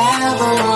never